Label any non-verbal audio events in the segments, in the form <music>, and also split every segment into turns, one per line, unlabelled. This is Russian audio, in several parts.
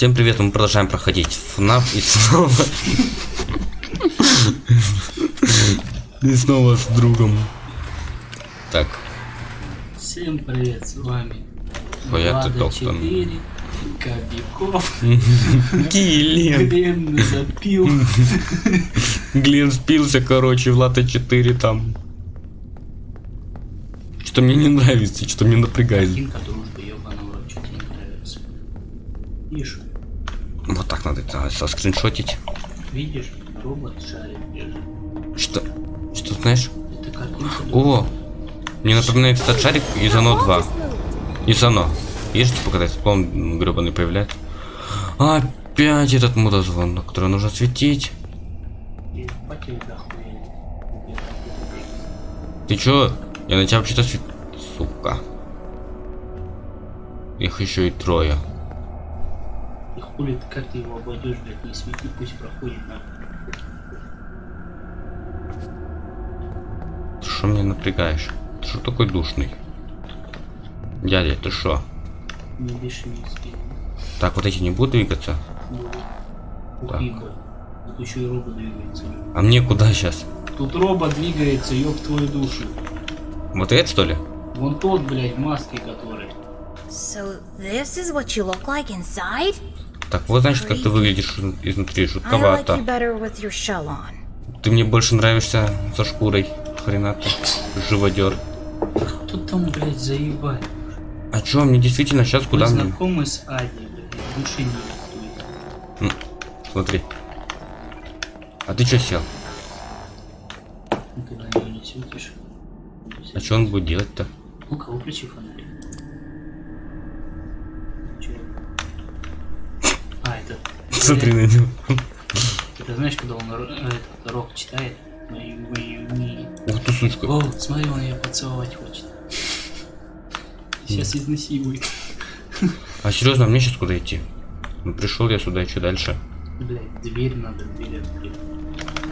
Всем привет, мы продолжаем проходить FNAF и снова... И снова с другом. Так,
Всем привет, с вами
Хуя ты
Влада
доктор.
4, Кобяков,
Глен.
Глен запил.
Глен спился, короче, Влада 4 там. Что мне не нравится, что мне напрягает.
Кинка дружба, ебаного, что тебе не нравится.
Вот так надо это соскриншотить.
видишь, робот держит.
Что? Что знаешь?
Это картинка.
О! Мне напоминает этот шарик из Оно 2. Из Оно. Видишь, типа, когда спон гребаный появляется. Опять этот мудозвон, на который нужно светить. Ты чё? Я на тебя вообще-то свет... Сука. Их еще и трое.
И хули ты, как ты его обойдешь, блядь, не свети, пусть проходит нахуй.
Ты что меня напрягаешь? Ты что такой душный? Дядя, ты что?
Не беши не спи.
Так, вот эти не будут двигаться?
Ухи, блядь. Тут еще и робот двигается.
А мне куда сейчас?
Тут робот двигается, ёб твою душу.
Вот это что ли?
Вон тот, блядь, в маске который.
So this is what you look like inside?
Так, вот значит, как ты выглядишь изнутри,
I like
жутковато.
you better with your shell on.
Ты мне больше нравишься со шкурой. Хрена ты, живодер.
Кто там, блядь, заебать?
А чё, мне действительно сейчас куда мне?
знакомы с Ади, блядь, души не рисует.
Смотри. А ты чё сел?
Нее не светишь.
А чё он будет делать-то?
Ну-ка, выключи фонарик. Чё? А, это...
Смотри на него.
Это знаешь, когда он э, этот рок читает? Мою, мою, мою.
Ух ты, сучка.
О, смотри, он ее поцеловать хочет. Сейчас изнасилует.
А серьезно, мне сейчас куда идти? Ну пришел я сюда, и что дальше?
Блядь, дверь надо, дверь открыть.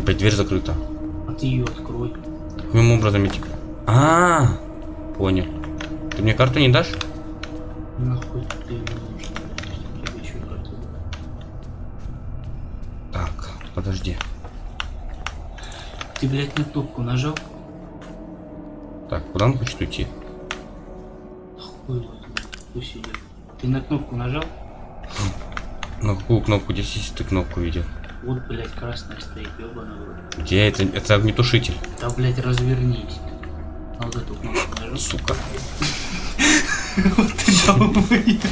Опять дверь закрыта.
А ты ее открой.
Каким образом идти? А, -а, -а понял. Ты мне карту не дашь?
Нахуй ты
подожди.
Ты, блядь, на кнопку нажал?
Так, куда он хочет уйти?
Хуй пусть идет. Ты на кнопку нажал?
На какую кнопку? Здесь есть ты кнопку видел.
Вот, блядь, красная стоит, рот.
Где это? Это огнетушитель.
Да, блядь, развернись. На вот эту кнопку нажал.
Сука. <laughs>
Вот ты долбоёб.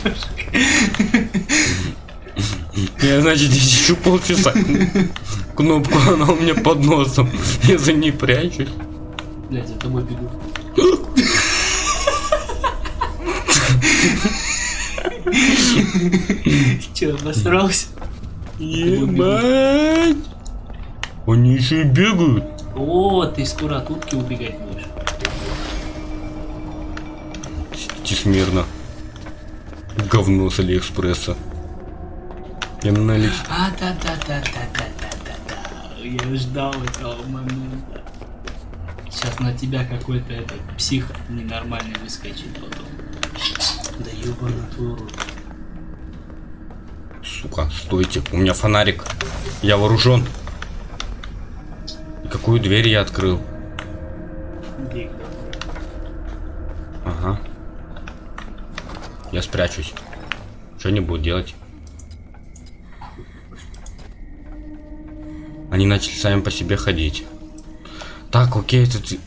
Я, значит, еще полчаса. Кнопку, она у меня под носом. Я за ней прячусь.
Блядь, за тобой бегу. Че, обосрался?
Ебать! Они еще и бегают.
О, ты скоро от утки убегать будешь.
Сидите смирно. Говно с Алиэкспресса. На Али...
А, да, да, да, да, да, да, да, да. Я ждал этого момента. Сейчас на тебя какой-то этот псих ненормальный выскочит потом. Да ебаный твой рот.
Сука, стойте. У меня фонарик. Я вооружен. И какую дверь я открыл? Ага. Я спрячусь. Что они будут делать? Они начали сами по себе ходить. Так, окей, ты-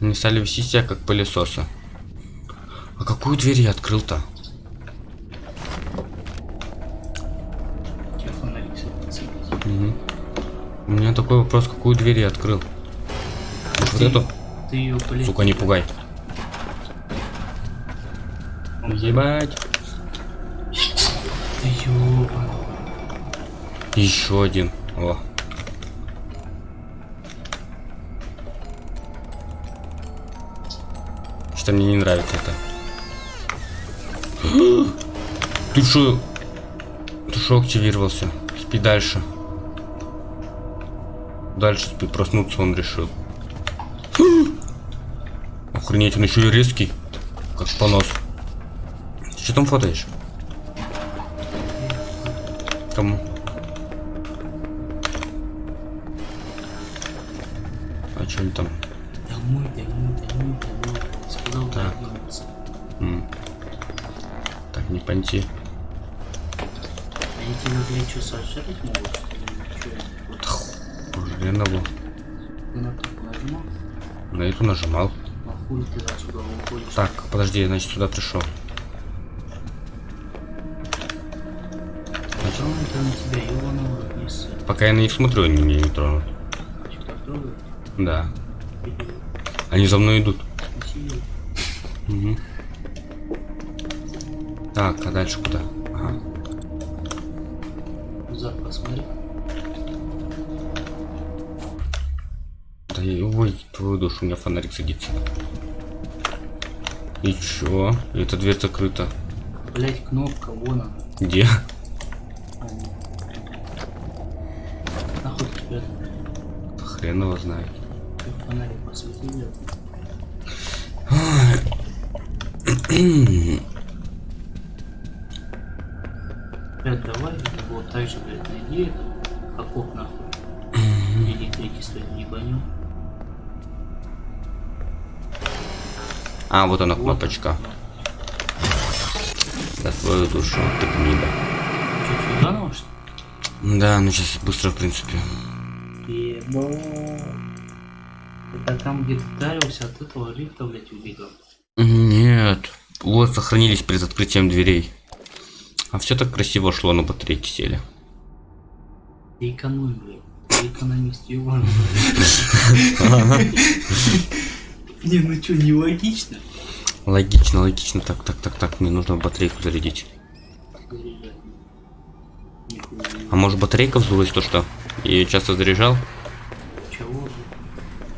Они стали вести себя как пылесосы. А какую дверь я открыл-то?
У тебя фонарик светится.
Мгм. У меня такой вопрос, какую дверь я открыл? Может, вот эту?
Ты ее, блядь.
Сука, не пугай. Ебать.
Ты ёбаный.
Еще один. О. Что мне не нравится это. <gasps> Ты что? Ты что активировался? Спи дальше. Дальше спи, проснуться он решил. <gasps> Охренеть, он еще и резкий. Как понос. Ты что там фотоешь? Кому? А что они там?
Домой, домой, домой, домой. Сказал,
Так.
вернуться.
М. Так, не понти.
Они тебя, блядь, что, сожрать могут? Вот ты на кнопку нажимал,
На эту нажимал.
а хуй ты отсюда уходишь.
Так, подожди, я, значит, сюда пришел. Пока я на них смотрю, они меня не тронут. Да. Они за мной идут. Так, а дальше куда? Ага.
Зад посмотри.
Да и- ой, твою душу, у меня фонарик садится. И чё? Эта дверь закрыта.
Блять, кнопка, вон она.
Где?
А, Ты тебя
Хрен его знает.
фонарик посвети, блядь. Давай вот так же, блядь, найди это, окоп нахуй. Электричество не гоню.
А, вот она
Вот
кнопочка. За твою душу, ты гнида.
Что, сюда что
Да, ну сейчас быстро, в принципе.
Ли? Ебать. Это там, где ты тарился, от этого лифта, блядь, убегал.
Нет. Вот сохранились перед открытием дверей. А все так красиво шло, на батарейки сели.
Ты экономь, блядь. Ты экономист, ебаный. Не, ну что, не логично?
Логично, логично. Так, так, так, так. Мне нужно батарейку зарядить. А может батарейка вздулась то, что я ее часто заряжал?
Чего?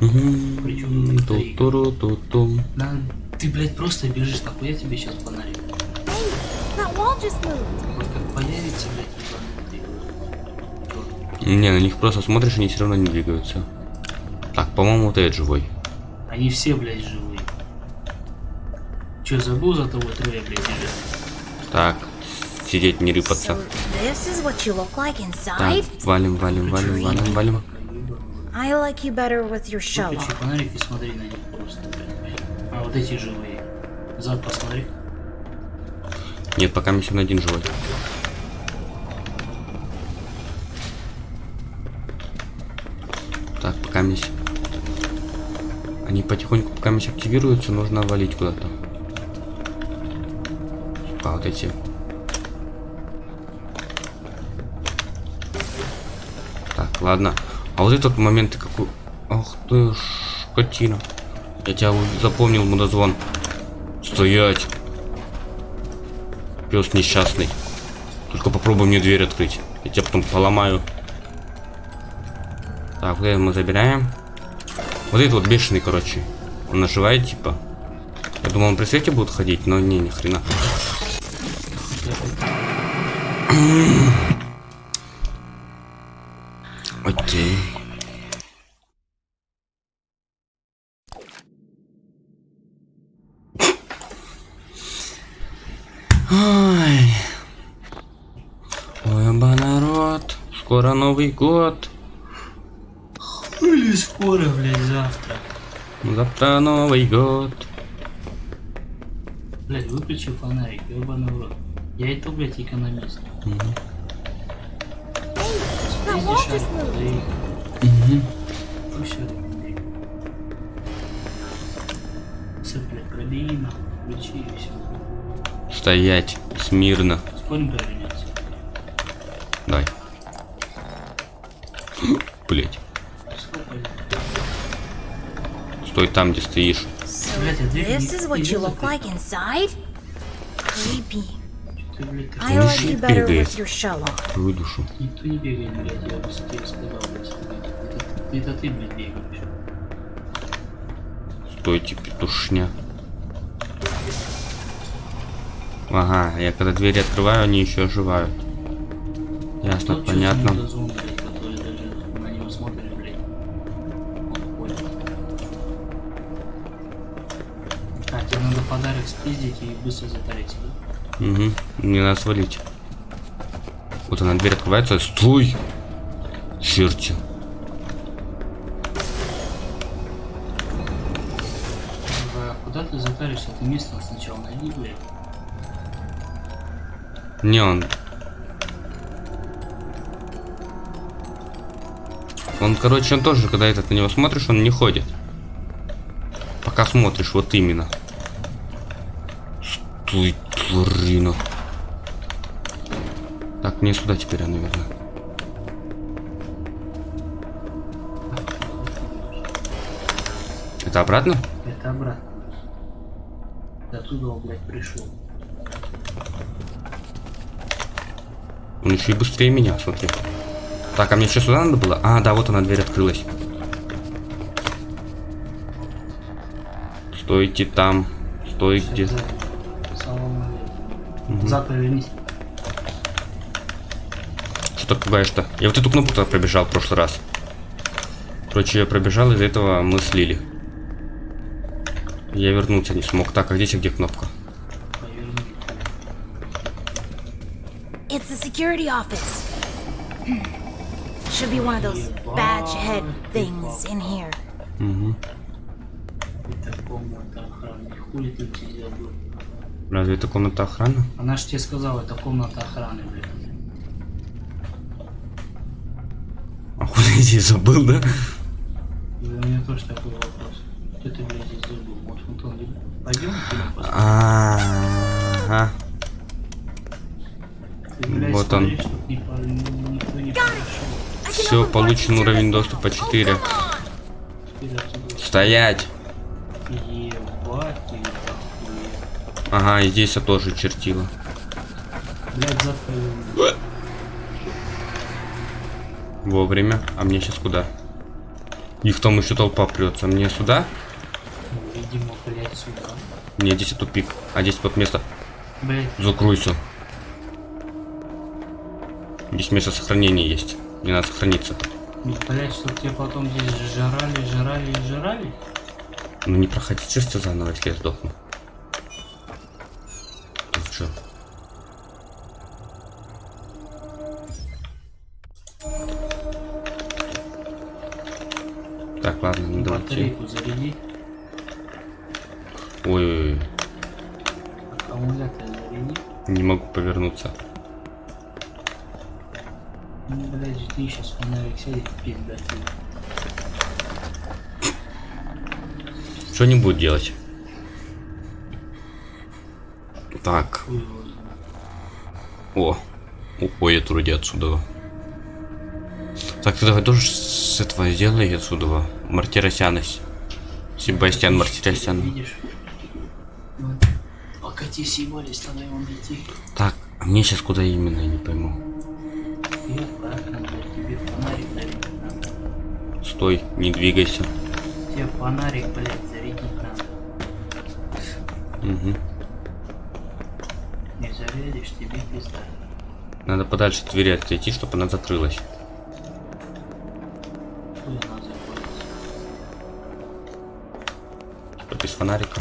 Причём тут батарейка?
Ту-туру-ту-тум.
На, ты, блядь, просто бежишь, нахуй я тебе сейчас фонарик. Вот как появится, блядь.
Не, на них просто смотришь, они все равно не двигаются. Так, по-моему, вот этот живой.
Они все, блядь, живые. Че, забыл за того трое, блядь, бежать?
Так, сидеть, не рыпаться. Так, валим, валим, валим, валим, валим.
I like you better with your shell
Выключи фонарик и смотри на них просто. А вот эти живые. Зад посмотри.
Нет, пока еще на один живой. Так, пока здесь. Они потихоньку, пока здесь активируются, нужно валить куда-то. А, вот эти. Так, ладно. А вот этот момент ты какой... Ах ты скотина. Я тебя запомнил, мудозвон. Стоять. Пес несчастный. Только попробуй мне дверь открыть. Я тебя потом поломаю. Так, вот это мы забираем. Вот этот вот бешеный, короче. Он наживает, типа. Я думал, он при свете будет ходить, но не, ни хрена. <clears throat> Окей. Ой. Ой, оба народ. Скоро Новый год.
Или скоро, блядь, завтра.
Завтра Новый год.
Блядь, выключи фонарик, ебаный в рот. Я и то, блядь, экономист. Все, блядь, пробей нахуй, включи и все.
Стоять. Смирно.
Спорим.
Better
бегает.
with your shell off.
Твою душу.
Никто не бегает, блядь, я бы тебе сказал, блядь. Это, это ты, блядь, бегаешь.
Стойте, петушня. Ага, я когда двери открываю, они еще оживают. Ясно,
чё
понятно.
Спиздить и быстро затарить, да?
Угу. Мне надо свалить. Вот она, дверь открывается. Стой! Черти.
А куда ты затаришься? Ты место сначала найди, блядь.
Не, он... Он, короче, он тоже, когда этот на него смотришь, он не ходит. Пока смотришь, вот именно. Стой, тварина. Так, мне сюда теперь, а, наверное. Это обратно?
Это обратно. Ты оттуда, блядь, пришел.
Он еще и быстрее меня, смотри. Так, а мне что сюда надо было? А, да, вот она, дверь открылась. Стойте там. Стойте.
Сейчас за- Салам алейкум. Зад повернись.
Что ты пугаешь-то? Я вот эту кнопку тогда пробежал в прошлый раз. Короче, я пробежал, из-за этого мы слили. Я вернуться не смог. Так, а здесь где кнопка?
It's the security office. Should be one of those badge head things in here.
Угу.
Это комната охраны. Хули ты здесь забыл?
Разве это комната охраны?
Она ж тебе сказала, это комната охраны, блядь.
А хули я здесь забыл, да?
И у меня тоже такой вопрос. Что ты, блядь, здесь забыл? Вот Антон, пойдем фильм посмотрим?
Ага. Вот он. Все, получен уровень доступа
now.
4.
Oh, come on.
Теперь отсюда.
Стоять! Ага, и здесь я тоже чертила.
Блядь, поверни.
Вовремя. А мне сейчас куда? Их там еще толпа прется. Мне сюда?
Видимо, блядь, сюда.
Не, здесь тупик. А здесь вот место.
Блядь,
Закройся. Здесь место сохранения есть. Мне надо сохраниться.
блядь, чтоб тебе потом здесь жрали, жрали и жрали.
Ну не проходить же все заново, если я сдохну. Так, ладно, надо уйти.
Батарейку заряди.
Ой,
Аккумулятор заряди.
не могу повернуться.
Ну, блядь, жди, сейчас фонарик сядет, пизда тебе.
Что не будет делать? Так, о, уходит вроде отсюда. Так, ты давай тоже с этого сделай отсюда. Мартиросянность. Себастьян Мартиросян.
Видишь? Пока те съебались, тогда его найти.
Так, а мне сейчас куда именно, я не пойму.
Надо.
Стой, не двигайся.
Тебе фонарик, блядь, зарядить надо.
Угу.
Не зарядишь, тебе пизда.
Надо подальше от двери отойти, чтобы она закрылась. Типа без фонарика.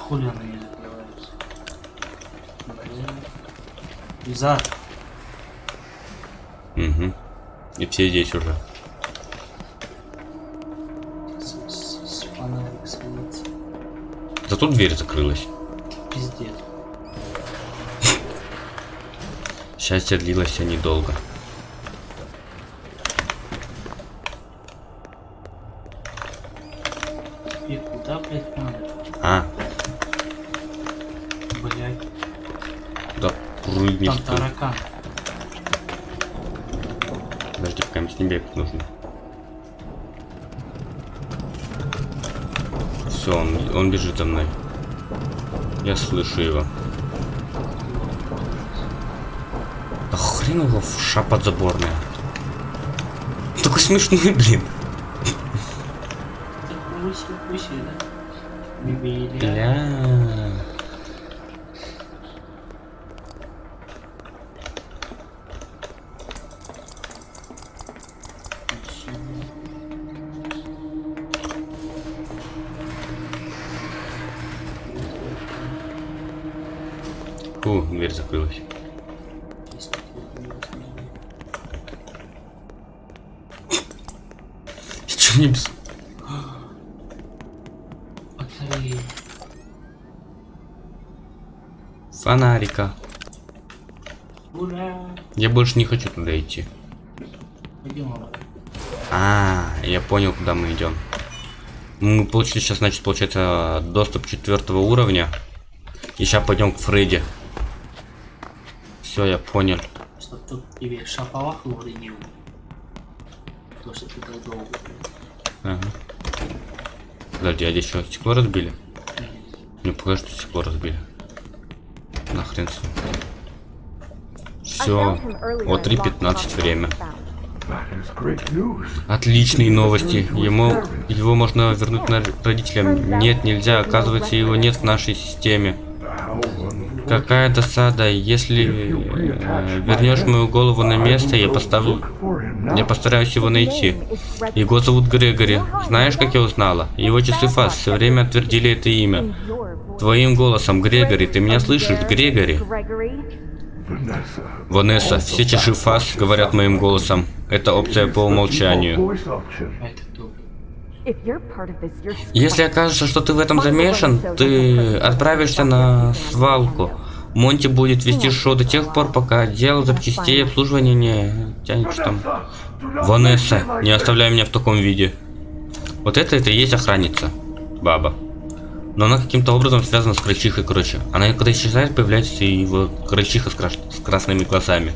Хули она не закрывается? Блядь. Зад.
Угу. И все здесь уже. Зато дверь закрылась. Счастье длилось недолго.
И куда, блядь, надо?
А,
Блядь.
да прыгни.
Там таракан.
Подожди, пока мне с ним бегать нужно. Все, он, он бежит за мной. Я слышу его. Его в ша подзаборная. Такой смешной, <laughs> блин.
Да? Бибиля.
Бля.
Батареи.
Фонарика.
Ура!
Я больше не хочу туда идти.
Пойдем обратно.
А, я понял, куда мы идем. Мы получили сейчас, значит, получается, доступ четвертого уровня. И сейчас пойдем к Фредди. Все, я понял.
Чтоб тут тебе шаповах уронил. То, что ты так долго.
Ага. Подожди, а здесь что, стекло разбили? Мне покажи, что стекло разбили. Нахрен с. Все. Вот 3.15 время. Отличные новости. Ему его можно вернуть на родителям. Нет, нельзя. Оказывается, его нет в нашей системе. Какая досада. Если э, вернешь мою голову на место, я поставлю. Я постараюсь его найти. Его зовут Грегори. Знаешь, как я узнала? Его часы фаз все время отвердили это имя. Твоим голосом, Грегори, ты меня слышишь, Грегори? Ванесса, все чаши фаз говорят моим голосом. Это опция по умолчанию. Если окажется, что ты в этом замешан, ты отправишься на свалку. Монти будет вести шоу до тех пор, пока отдел запчастей обслуживания не тянет там. Ванесса, не оставляй меня в таком виде. Вот это это и есть охранница. Баба. Но она каким-то образом связана с крольчихой, короче. Она когда исчезает, появляется и вот крольчиха с, краш- с красными глазами.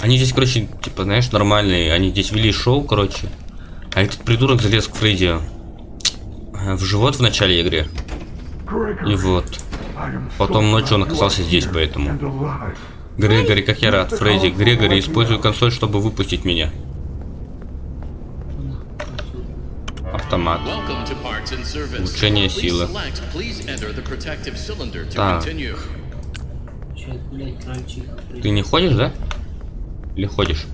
Они здесь, короче, типа, знаешь, нормальные. Они здесь вели шоу, короче. А этот придурок залез к Фредди э, в живот в начале игры. И вот. Потом ночью он оказался здесь, поэтому. Грегори, как я рад, Фредди. Грегори, используй консоль, чтобы выпустить меня. Автомат. Улучшение силы. Так. Ты не ходишь, да? Или ходишь?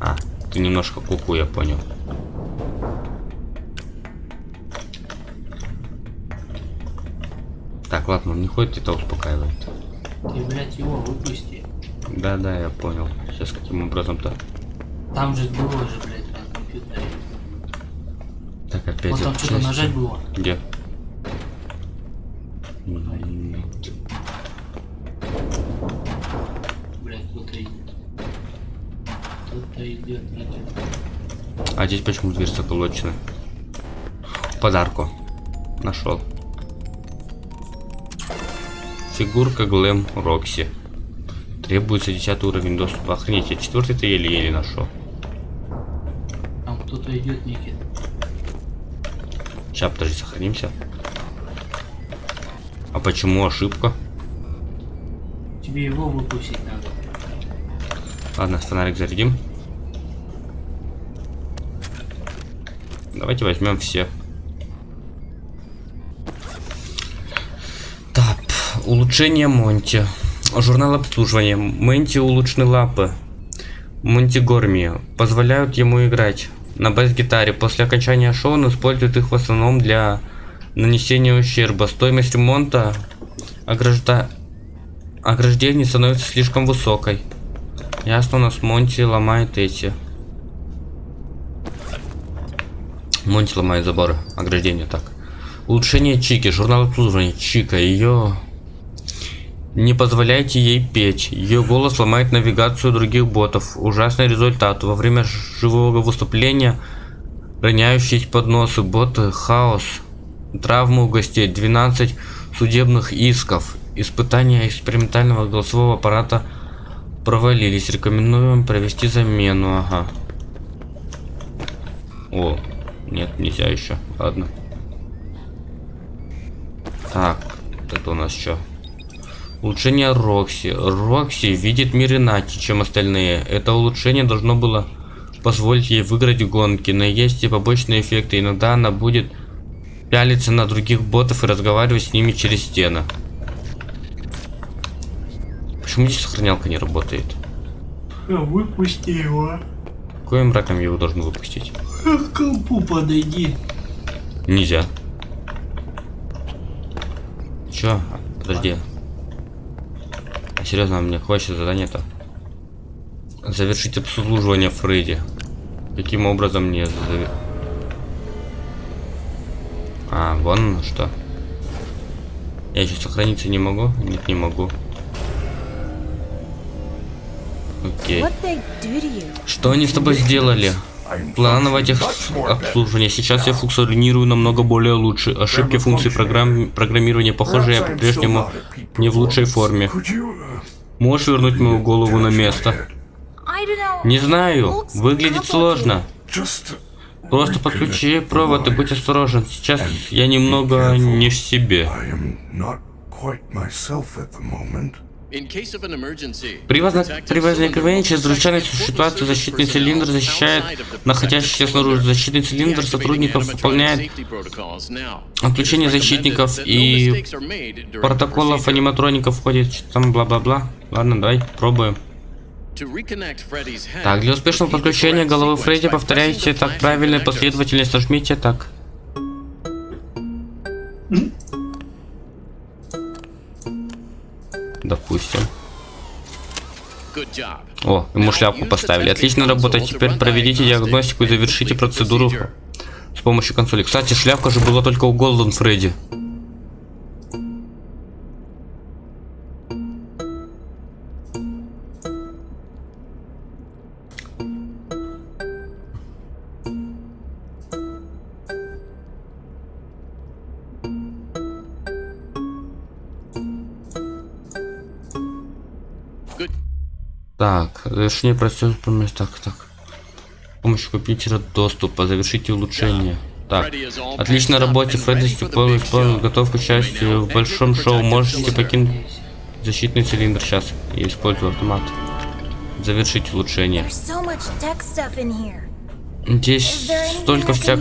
А, ты немножко куку, я понял. Так, ладно, он не ходит, это успокаивает.
Ты, блядь, его выпусти.
Да-да, я понял. Сейчас каким образом-то?
Там же было же, блядь, на компьютере.
Так, опять
Вот там что-то нажать было.
Где?
Блядь, кто-то идет. Кто-то идет, идет.
А здесь почему дверь заколочена? Подарку. Нашел. Фигурка Глэм Рокси. Требуется 10 уровень доступа. Охренеть, я четвертый-то еле-еле нашел.
Там кто-то идет, Никит.
Сейчас, подожди, сохранимся. А почему ошибка?
Тебе его выпустить надо.
Ладно, фонарик зарядим. Давайте возьмем все. Так, улучшение Монти. Журнал обслуживания. Монти улучшены лапы. Монти Горми. Позволяют ему играть на бас-гитаре. После окончания шоу он использует их в основном для нанесения ущерба. Стоимость ремонта огражда... ограждений становится слишком высокой. Ясно, у нас Монти ломает эти. Монти ломает заборы, ограждения, так. Улучшение Чики, журнал обслуживания Чика, ее... Не позволяйте ей петь. Ее голос ломает навигацию других ботов. Ужасный результат. Во время живого выступления роняющиеся подносы, боты, хаос, травмы у гостей, 12 судебных исков. Испытания экспериментального голосового аппарата провалились. Рекомендуем провести замену. Ага. О, нет, нельзя еще. Ладно. Так, это у нас что? Улучшение Рокси. Рокси видит мир иначе, чем остальные. Это улучшение должно было позволить ей выиграть гонки, но есть и побочные эффекты. Иногда она будет пялиться на других ботов и разговаривать с ними через стены. Почему здесь сохранялка не работает?
Выпусти его.
Каким раком его должен выпустить?
К компу подойди.
Нельзя. Чё? Подожди. Серьезно, мне хочется задание-то. Завершить обслуживание Фредди. Каким образом мне завер- А, вон оно что. Я еще сохраниться не могу? Нет, не могу. Окей. Что они с тобой сделали? Плановое тех обслуживание. Сейчас я функционирую намного более лучше. Ошибки функций программ... программирования, похоже, я по-прежнему не в лучшей форме. Можешь вернуть мою голову на место? Не знаю. Выглядит сложно. Просто подключи провод и будь осторожен. Сейчас я немного не в себе. При, возникновении чрезвычайной ситуации защитный цилиндр защищает
protective
снаружи.
cylinder.
Защитный цилиндр сотрудников выполняет отключение защитников и протоколов аниматроников входит там бла-бла-бла. Ладно, давай, пробуем.
To reconnect Freddy's head,
Так, для успешного
repeat the
подключения
correct
головы
sequence
Фредди повторяйте так правильной последовательность, нажмите так. Допустим. О, ему шляпку поставили. Отличная работа. Теперь проведите диагностику и завершите процедуру с помощью консоли. Кстати, шляпка же была только у Голден Фредди. Так, завершение процесса помощь. Так, так. С помощью компьютера доступа. Завершите улучшение. Так. Работа,
and
Фредди
big
исполнил,
show.
готов к участию в большом шоу. Можете покинуть защитный цилиндр сейчас. Я использую автомат. Завершить улучшение. Здесь столько всяк...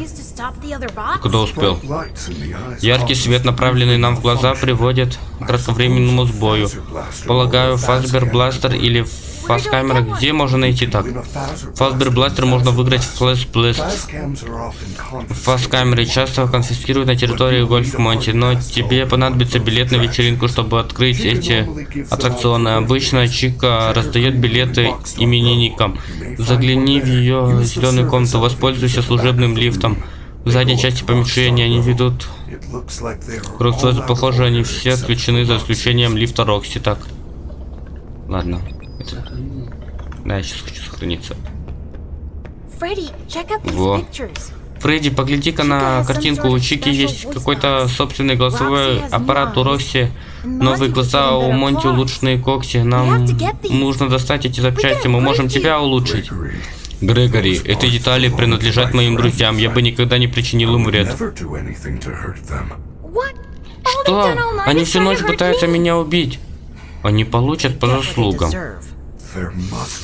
Куда успел? Яркий свет, направленный нам в глаза, приводит к кратковременному сбою. Полагаю, Фасбер Бластер или Фаскамера, где можно найти так? Фасбер Бластер можно выиграть в Флэш Блэст. Фаскамеры часто конфискируют на территории Гольф Монти, но тебе понадобится билет на вечеринку, чтобы открыть эти аттракционы. Обычно Чика раздает билеты именинникам. Загляни в ее зеленую комнату, воспользуйся служебным лифтом. В задней части помещения они ведут
out
похоже, они все отключены за исключением лифта Рокси. Так. Ладно. Это-
Сохранил.
Да, я сейчас хочу сохраниться.
Freddy, check out these
Во.
pictures.
Фредди, погляди-ка на картинку. У Чики есть какой-то собственный голосовой аппарат у Рокси. Новые глаза, у Монти улучшенные когти. Нам нужно достать эти запчасти. Мы можем тебя улучшить. Грегори, эти детали принадлежат моим друзьям. Я бы никогда не причинил им вред. Что? Они всю ночь пытаются меня убить. Они получат по заслугам.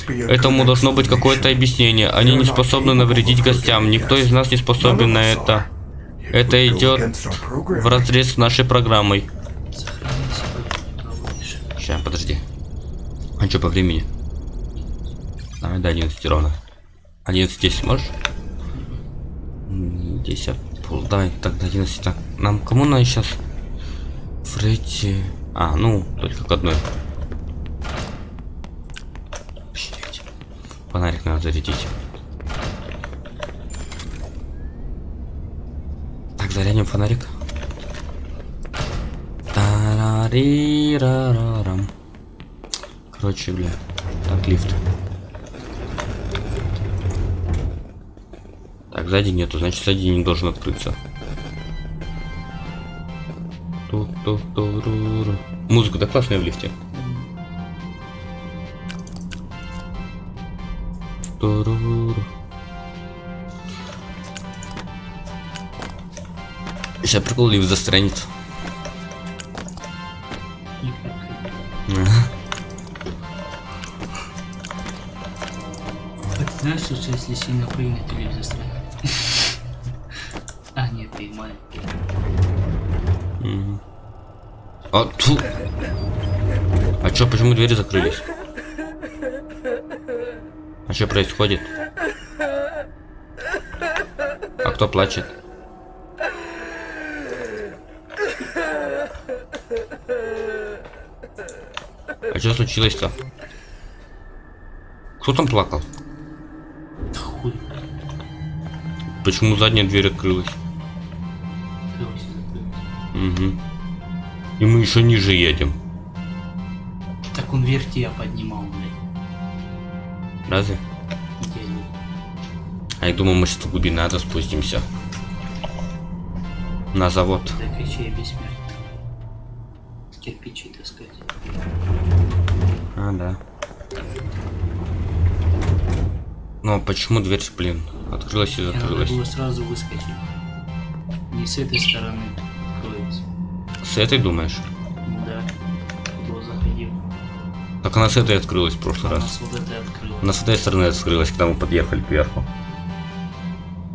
Этому должно быть какое-то объяснение. Они не способны навредить гостям. Никто из нас не способен на это. Это идет в разрез с нашей программой. Сейчас, подожди. А что по времени? Давай до 11 ровно. 11 10 можешь? М, 10. Пол, давай, так, до 11. Так, нам кому надо сейчас? Фредди. А, ну, только к одной. Фонарик надо зарядить. Так, зарядим фонарик. Тарарирарарам. Короче, бля. Так, лифт. Так, сзади нету, значит сзади не должен открыться. Музыка-то классная в лифте. Сейчас прикол лифт застрянет.
Так ты знаешь, что если сильно прыгнуть, то лифт застрянет? А,
тьфу. А чё, почему двери закрылись? А что происходит? А кто плачет? А что случилось-то? Кто там плакал? Почему задняя дверь открылась? Еще ниже едем.
Так он вверх тебя поднимал, блядь.
Разве? А я думал, мы сейчас в глубину ада спустимся. На завод.
Да кричи, бессмертный. Кирпичи таскать.
А, да. Но почему дверь, блин, открылась и
надо
закрылась?
было сразу выскочить. Не с этой стороны откроется.
С этой думаешь? Так она с этой открылась в прошлый
Она
раз.
с вот этой.
Она с этой стороны открылась, когда мы подъехали кверху.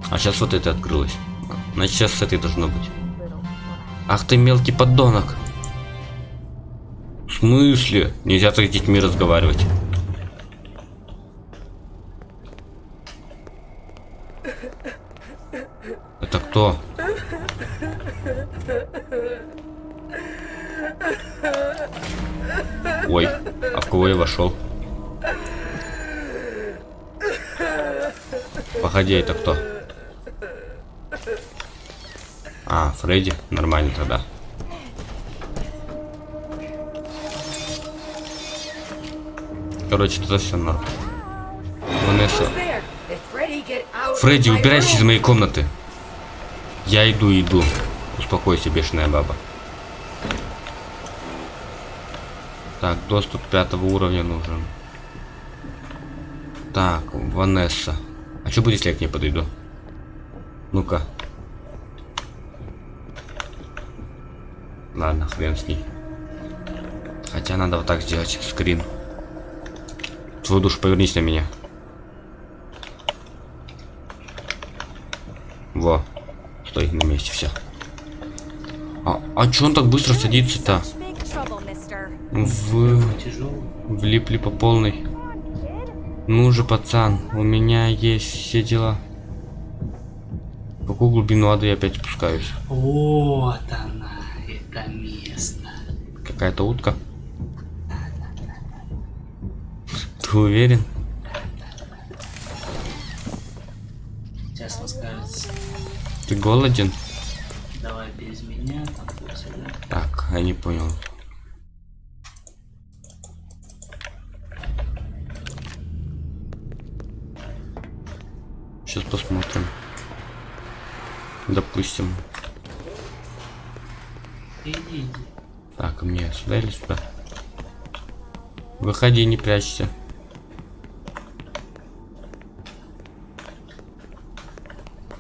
А сейчас вот эта открылась. Значит, сейчас с этой должно быть. Ах ты мелкий поддонок. В смысле? Нельзя так с детьми разговаривать. Это кто? Это кто? А, Фредди? Нормально тогда. Короче, это все норм. Ванесса.
Ready. Get out.
Фредди, убирайся из моей комнаты. Я иду, иду. Успокойся, бешеная баба. Так, доступ пятого уровня нужен. Так, Ванесса. А что будет, если я к ней подойду? Ну-ка. Ладно, хрен с ней. Хотя надо вот так сделать, скрин. Твою душу повернись на меня. Во. Стой на месте, все. А, а чё он так быстро садится-то? В... Влипли по полной. Ну же, пацан, у меня есть все дела. В какую глубину ада я опять спускаюсь?
Вот она, это место.
Какая-то утка? Ты уверен?
Сейчас он скажет,
Ты голоден?
давай без меня, там туда-сюда.
Так, я не понял. Сейчас посмотрим. Допустим.
Иди.
Так, мне сюда или сюда? Выходи, не прячься.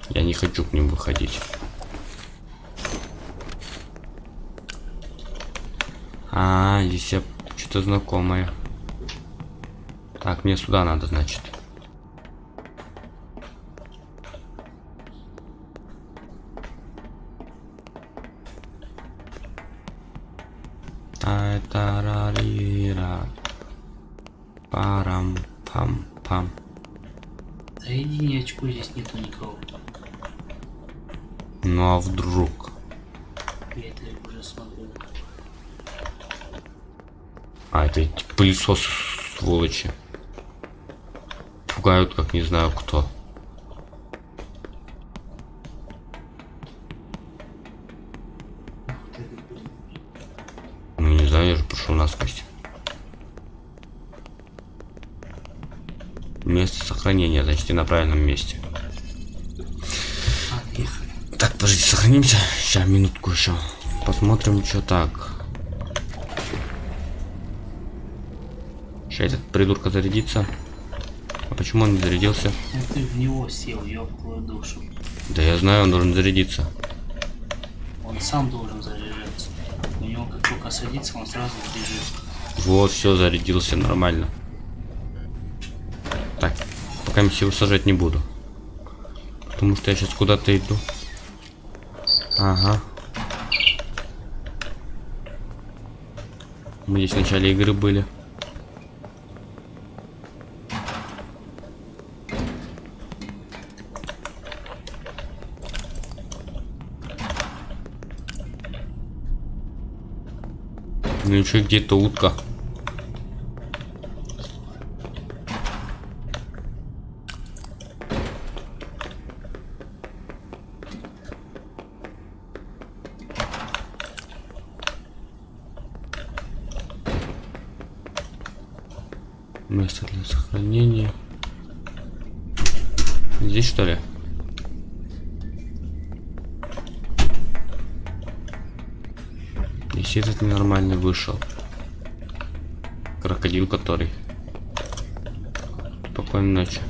Я не хочу к ним выходить. А, здесь я что-то знакомое. Так, мне сюда надо, значит. А,
это
эти пылесосы, сволочи. Пугают, как не знаю кто. Ну не знаю, я же пошел насквозь. Место сохранения, значит, я на правильном месте. Так, подождите, сохранимся. Сейчас, минутку еще. Посмотрим, что так. Сейчас этот придурка зарядится. А почему он не зарядился?
Ну ты в него сел, ёб твою душу.
Да я знаю, он должен зарядиться.
Он сам должен заряжаться. У него как только садится, он сразу бежит.
Вот, все, зарядился нормально. Так, пока я его сажать не буду. Потому что я сейчас куда-то иду. Ага. Мы здесь в начале игры были. ключи, где-то утка. Место для сохранения. Здесь что ли? Если этот ненормальный вышел. Крокодил который. Спокойной ночи.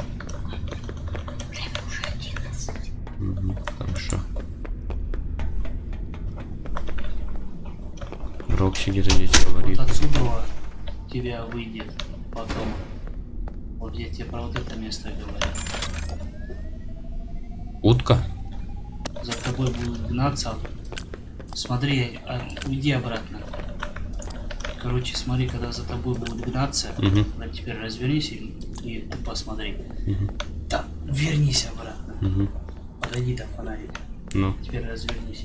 Мгм, хорошо. Рокси где-то здесь говорит.
Вот отсюда тебя выйдет потом. Вот я тебе про вот это место говорю.
Утка?
За тобой будут гнаться. Смотри, а, уйди обратно. Короче, смотри, когда за тобой будут гнаться, вот теперь развернись и, и ты посмотри.
Мгм.
Да, вернись обратно.
Мгм.
Подойди там фонарик.
Ну.
Теперь развернись.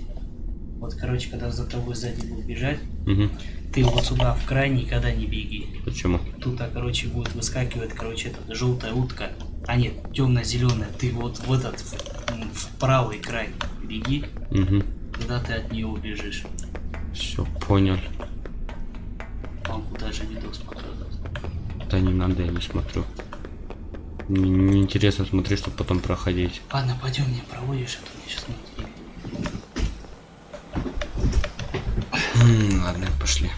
Вот, короче, когда за тобой сзади будут бежать,
Мгм.
ты вот сюда в край никогда не беги.
Почему?
Тут, а, короче, будет выскакивать, короче, эта желтая утка. А нет, темно-зеленая. Ты вот в этот, в правый край беги,
Угу.
Когда ты от нее убежишь.
Все, понял.
Мамку даже видос смотрел.
Да не надо, я не смотрю. Мне не интересно смотреть, чтобы потом проходить.
Ладно, пойдем, мне проводишь, а то мне сейчас не
Ладно, пошли.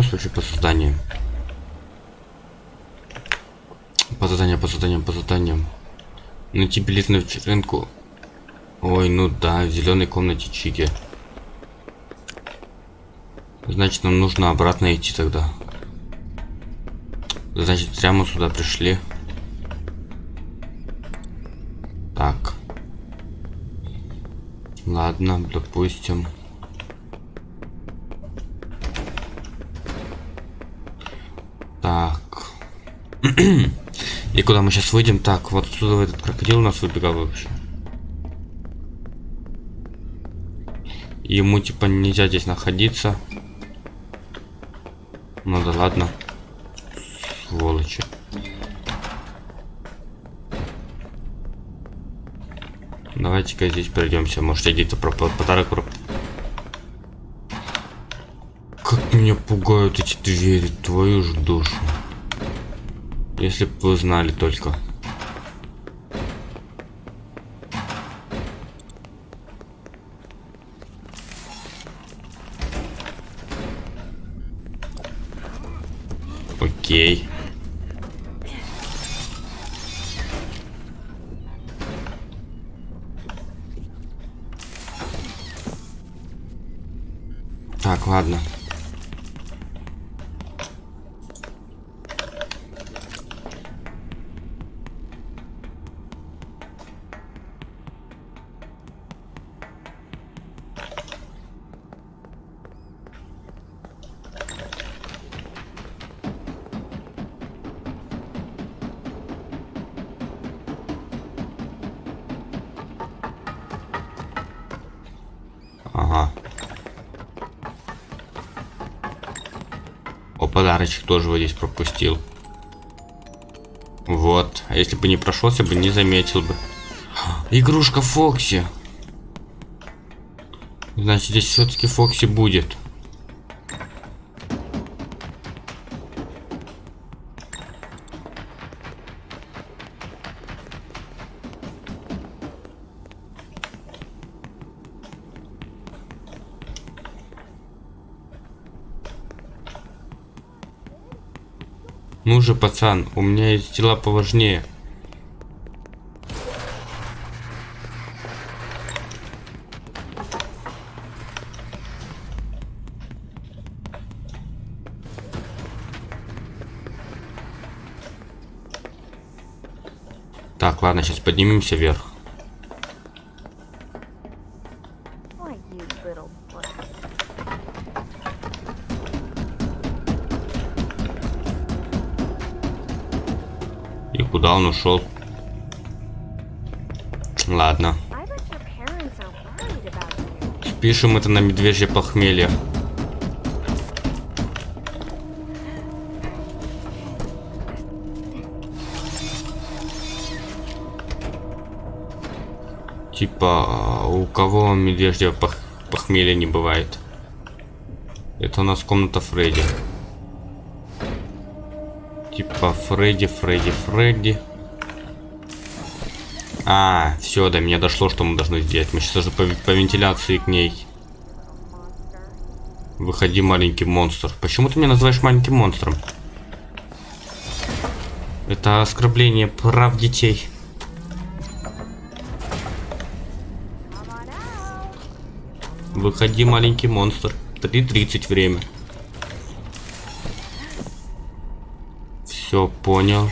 Нас вообще по созданию? По заданиям, по заданиям, по заданиям. Найти билет на вечеринку. Ой, ну да, в зеленой комнате Чики. Значит, нам нужно обратно идти тогда. Значит, зря мы сюда пришли. Так. Ладно, допустим. Так. <clears throat> И куда мы сейчас выйдем? Так, вот отсюда этот крокодил у нас выбегал вообще. Ему типа нельзя здесь находиться. Ну да ладно. Сволочи. Давайте-ка здесь пройдемся. Может, я где-то про подарок. Как меня пугают эти двери, твою ж душу. Если бы вы знали только. Окей. Так, ладно. О, подарочек тоже вот здесь пропустил. Вот. А если бы не прошелся бы, не заметил бы. Игрушка Фокси. Значит, здесь все-таки Фокси будет. Ну же, пацан, у меня есть дела поважнее. Так, ладно, сейчас поднимемся вверх.
About you.
Пишем это на медвежье похмелье. Типа, у кого медвежье пох похмелье не бывает? Это у нас комната Фредди. Типа Фредди, Фредди, Фредди. А, все, до меня дошло, что мы должны сделать. Мы сейчас даже по, по вентиляции к ней. Выходи, маленький монстр. Почему ты меня называешь маленьким монстром? Это оскорбление прав детей. Выходи, маленький монстр. 3.30 время. Все понял.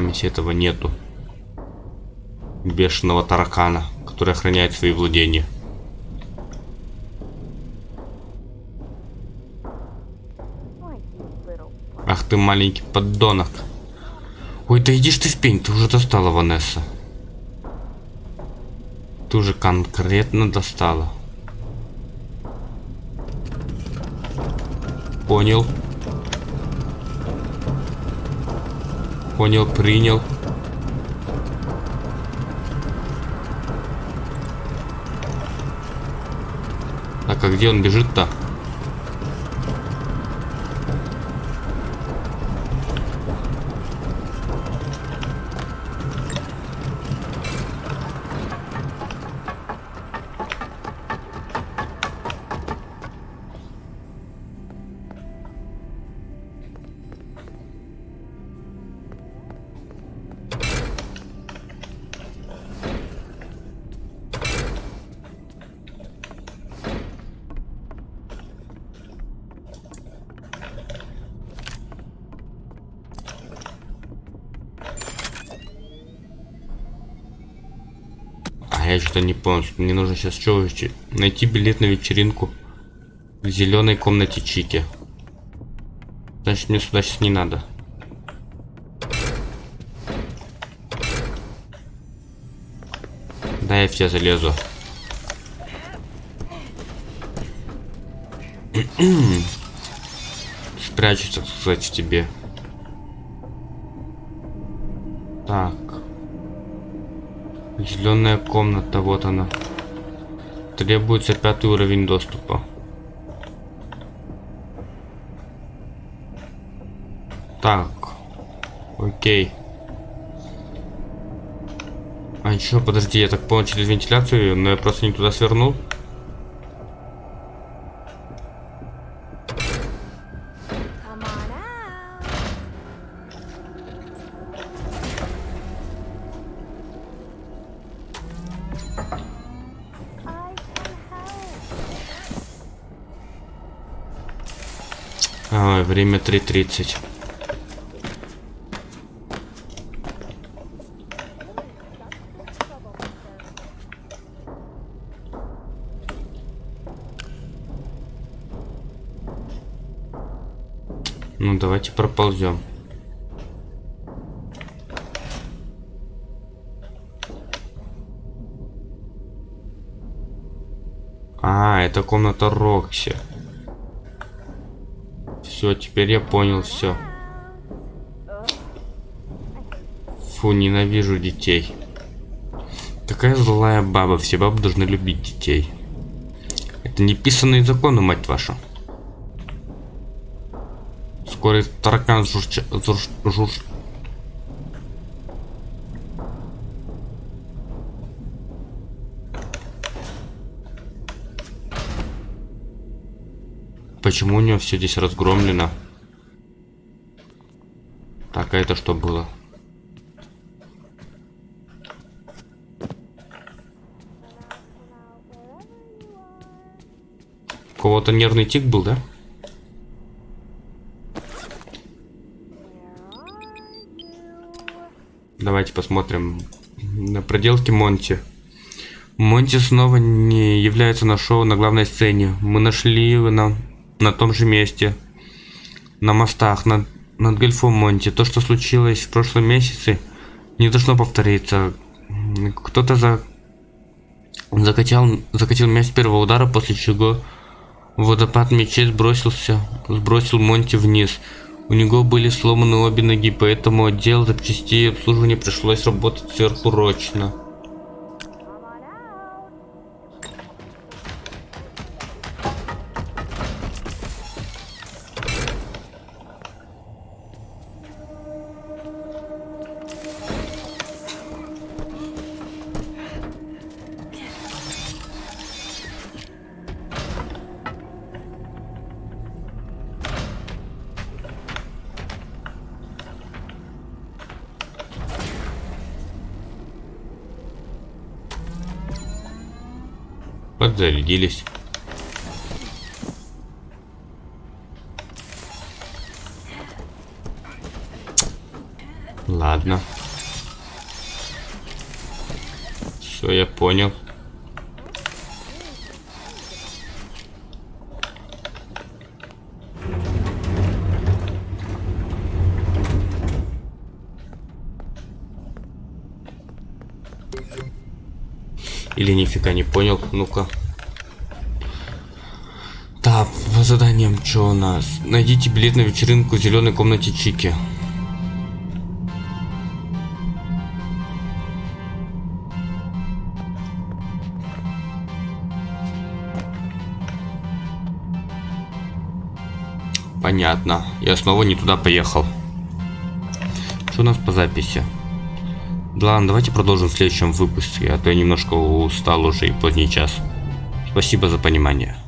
Месте этого нету. Бешеного таракана, который охраняет свои владения. Ах ты маленький поддонок. Ой, да идишь ты в пень, ты уже достала, Ванесса. Ты уже конкретно достала. Понял. Понял, принял. Так, а где он бежит-то? Понял. Мне нужно сейчас что Найти билет на вечеринку в зеленой комнате Чики. Значит, мне сюда сейчас не надо. Да, я в тебя залезу. Спрячусь, так сказать, тебе. Так. Зеленая комната, вот она. Требуется пятый уровень доступа. Так. Окей. А еще, подожди, я так понял через вентиляцию, но я просто не туда свернул. Время 3.30. Ну, давайте проползем. А, это комната Рокси. Все, теперь я понял все. Фу, ненавижу детей. Какая злая баба, все бабы должны любить детей. Это неписанные законы, мать вашу. Скоро таракан журча... Журш... журш... Почему у него все здесь разгромлено? Так, а это что было? Кого-то нервный тик был, да? Давайте посмотрим на проделки Монти. Монти снова не является на шоу на главной сцене. Мы нашли его на, на том же месте. На мостах, над, над гольфом Монти. То, что случилось в прошлом месяце, не должно повториться. Кто-то за, закатил, закатил мяч с первого удара, после чего водопад мячей сбросился, сбросил Монти вниз. У него были сломаны обе ноги, поэтому отдел запчастей и обслуживания пришлось работать сверхурочно. Подзарядились. Ладно. Все, я понял. Или нифига не понял. Ну-ка. Так, по заданиям что у нас? Найдите билет на вечеринку в зеленой комнате Чики. Понятно. Я снова не туда поехал. Что у нас по записи? Да ладно, давайте продолжим в следующем выпуске, а то я немножко устал уже и поздний час. Спасибо за понимание.